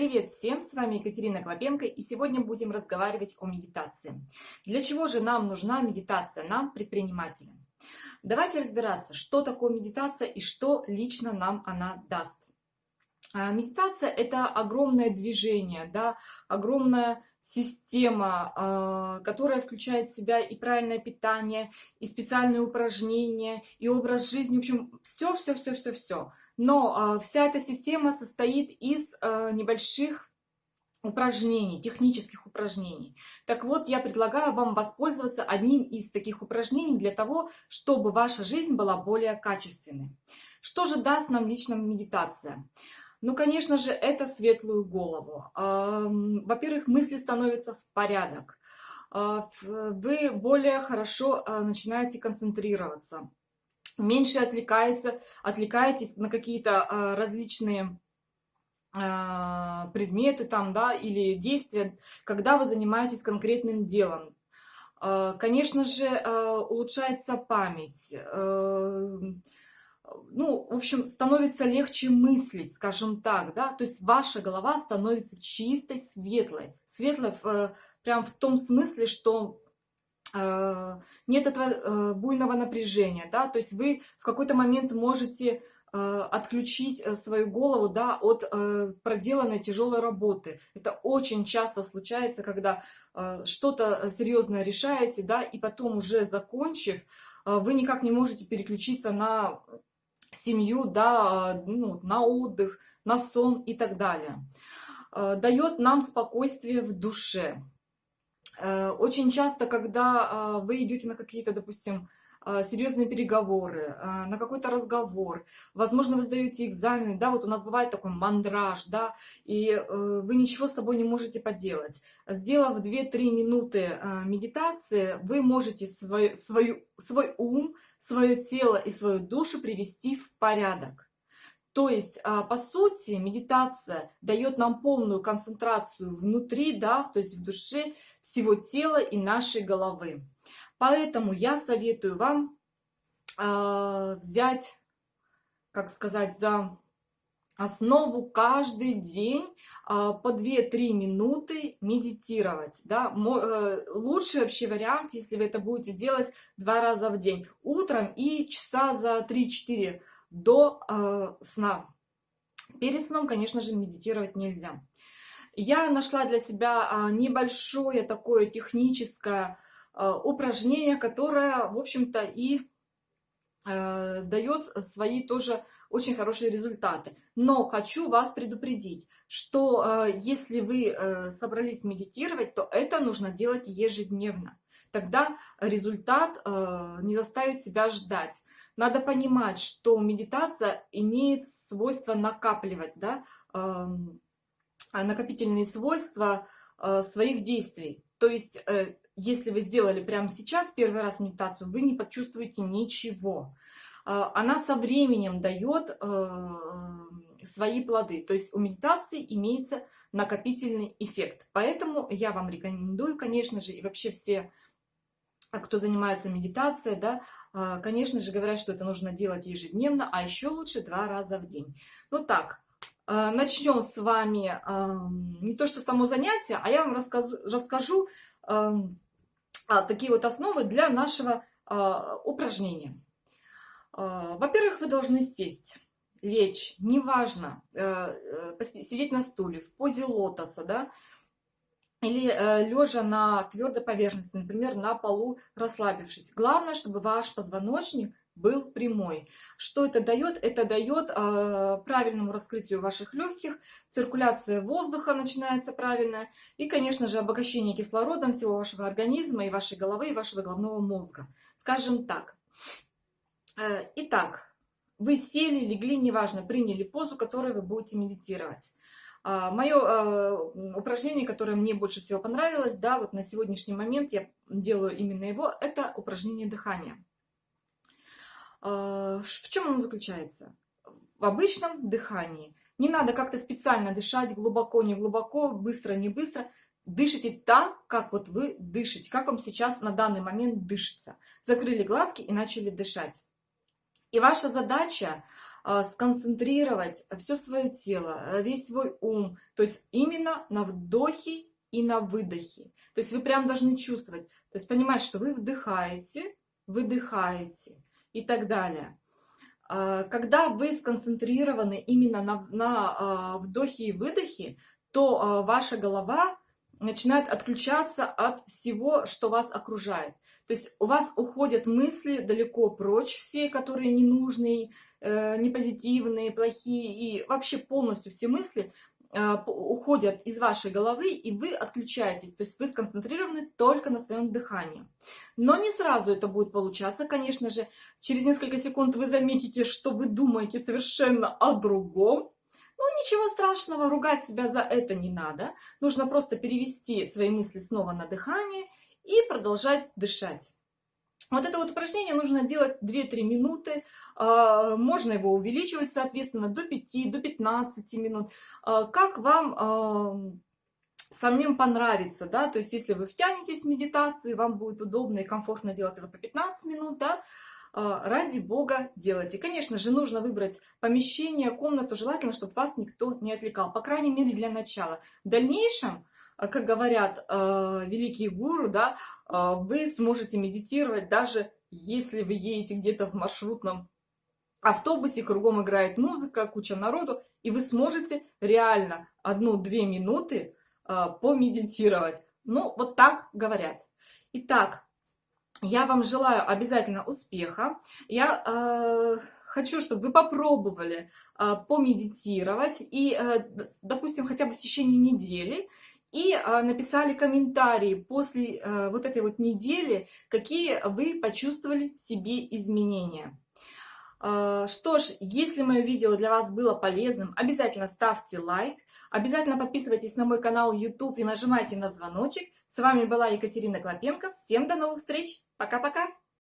Привет всем, с вами Екатерина Клопенко, и сегодня будем разговаривать о медитации. Для чего же нам нужна медитация, нам, предпринимателям? Давайте разбираться, что такое медитация и что лично нам она даст. А, медитация – это огромное движение, да, огромная система, а, которая включает в себя и правильное питание, и специальные упражнения, и образ жизни, в общем, все-все-все-все-все. Но а, вся эта система состоит из небольших упражнений, технических упражнений. Так вот, я предлагаю вам воспользоваться одним из таких упражнений для того, чтобы ваша жизнь была более качественной. Что же даст нам лично медитация? Ну, конечно же, это светлую голову. Во-первых, мысли становятся в порядок. А, вы более хорошо а, начинаете концентрироваться. Меньше отвлекается, отвлекаетесь на какие-то а, различные предметы там, да, или действия, когда вы занимаетесь конкретным делом. Конечно же, улучшается память ну, в общем, становится легче мыслить, скажем так, да, то есть ваша голова становится чистой, светлой, светлой в, э, прям в том смысле, что э, нет этого э, буйного напряжения, да, то есть вы в какой-то момент можете э, отключить э, свою голову, да, от э, проделанной тяжелой работы. Это очень часто случается, когда э, что-то серьезное решаете, да, и потом уже закончив, э, вы никак не можете переключиться на семью, да, ну, на отдых, на сон и так далее. Э, Дает нам спокойствие в душе. Э, очень часто, когда э, вы идете на какие-то, допустим, серьезные переговоры, а, на какой-то разговор, возможно, вы сдаете экзамен, да, вот у нас бывает такой мандраж, да, и э, вы ничего с собой не можете поделать. Сделав 2-3 минуты а, медитации, вы можете свой, свой, свой ум, свое тело и свою душу привести в порядок. То есть, по сути, медитация дает нам полную концентрацию внутри, да, то есть в душе всего тела и нашей головы. Поэтому я советую вам э, взять, как сказать, за основу каждый день э, по 2-3 минуты медитировать. Да? Э, лучший вообще вариант, если вы это будете делать два раза в день. Утром и часа за 3-4 до э, сна. Перед сном, конечно же, медитировать нельзя. Я нашла для себя небольшое такое техническое упражнение, которое, в общем-то, и э, дает свои тоже очень хорошие результаты. Но хочу вас предупредить, что э, если вы собрались медитировать, то это нужно делать ежедневно. Тогда результат не заставит себя ждать. Надо понимать, что медитация имеет свойство накапливать, да, эм, накопительные свойства своих действий. То есть если вы сделали прямо сейчас первый раз медитацию, вы не почувствуете ничего. А, она со временем дает э, свои плоды. То есть у медитации имеется накопительный эффект. Поэтому я вам рекомендую, конечно же, и вообще все, кто занимается медитацией, да, а, конечно же, говорят, что это нужно делать ежедневно, а еще лучше два раза в день. Ну так, э, начнем с вами не то что само занятие, а я вам расскажу, расскажу такие вот основы для нашего а, упражнения. А, Во-первых, вы должны сесть, лечь, неважно, э, э, сидеть на стуле, в позе лотоса, да, или э, лежа на твердой поверхности, например, на полу расслабившись. Главное, чтобы ваш позвоночник был прямой. Что это дает? Это дает э, правильному раскрытию ваших легких, циркуляция воздуха начинается правильная и, конечно же, обогащение кислородом всего вашего организма и вашей головы, и вашего головного мозга. Скажем так. Э, итак, вы сели, легли, неважно, приняли позу, которой вы будете медитировать. А, Мое э, упражнение, которое мне больше всего понравилось, да, вот на сегодняшний момент я делаю именно его, это упражнение дыхания. А, в чем оно заключается? В обычном дыхании. Не надо как-то специально дышать глубоко, не глубоко, быстро, не быстро. Дышите так, как вот вы дышите, как вам сейчас на данный момент дышится. Закрыли глазки и начали дышать. И ваша задача а, сконцентрировать все свое тело, весь свой ум, то есть именно на вдохе и на выдохе. То есть вы прям должны чувствовать, то есть понимать, что вы вдыхаете, выдыхаете и так далее. А, когда вы сконцентрированы именно на, на а, вдохе и выдохе, то а, ваша голова начинает отключаться от всего, что вас окружает. То есть у вас уходят мысли далеко прочь, все, которые ненужные, э, непозитивные, плохие, и вообще полностью все мысли уходят из вашей головы, и вы отключаетесь. То есть вы сконцентрированы только на своем дыхании. Но не сразу это будет получаться, конечно же. Через несколько секунд вы заметите, что вы думаете совершенно о другом, ну, ничего страшного, ругать себя за это не надо. Нужно просто перевести свои мысли снова на дыхание и продолжать дышать. Вот это вот упражнение нужно делать 2-3 минуты. А, можно его увеличивать, соответственно, до 5, до 15 минут. А, как вам а, самим понравится, да, то есть если вы втянетесь в медитацию, вам будет удобно и комфортно делать это по 15 минут, да, ради бога делайте. Конечно же, нужно выбрать помещение, комнату, желательно, чтобы вас никто не отвлекал, по крайней мере, для начала. В дальнейшем, как говорят э, великие гуру, да, э, вы сможете медитировать даже если вы едете где-то в маршрутном автобусе, кругом играет музыка, куча народу, и вы сможете реально одну-две минуты э, помедитировать. Ну, вот так говорят. Итак, я вам желаю обязательно успеха. Я э, хочу, чтобы вы попробовали э, помедитировать и, э, допустим, хотя бы в течение недели и э, написали комментарии после э, вот этой вот недели, какие вы почувствовали в себе изменения. Э, что ж, если мое видео для вас было полезным, обязательно ставьте лайк, обязательно подписывайтесь на мой канал YouTube и нажимайте на звоночек. С вами была Екатерина Клопенко. Всем до новых встреч! Пока-пока!